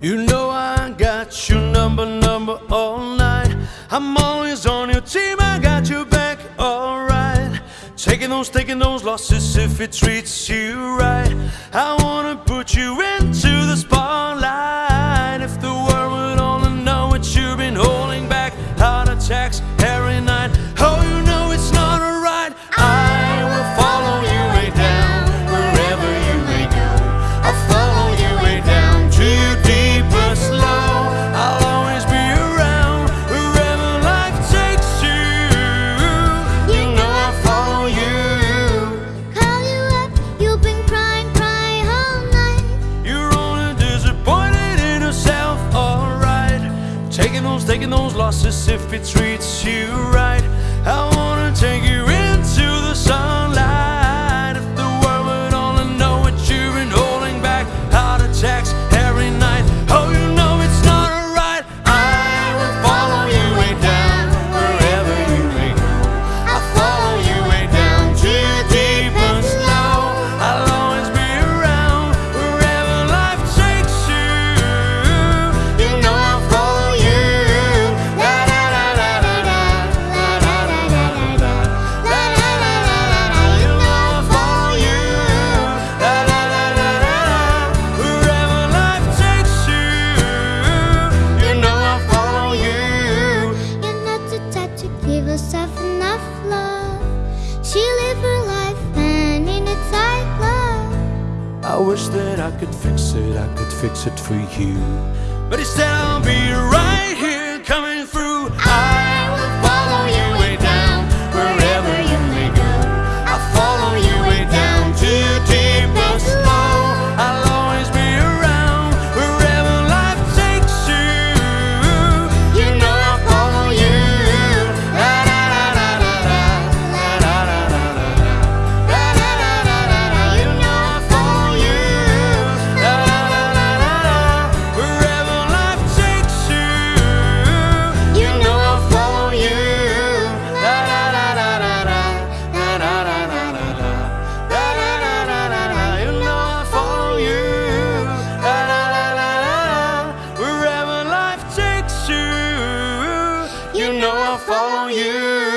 You know I got your number, number all night. I'm always on your team, I got your back, alright. Taking those, taking those losses if it treats you right. taking those, taking those losses if it treats you right. I wanna take you in. I wish that I could fix it, I could fix it for you. But it's down, be right here. you.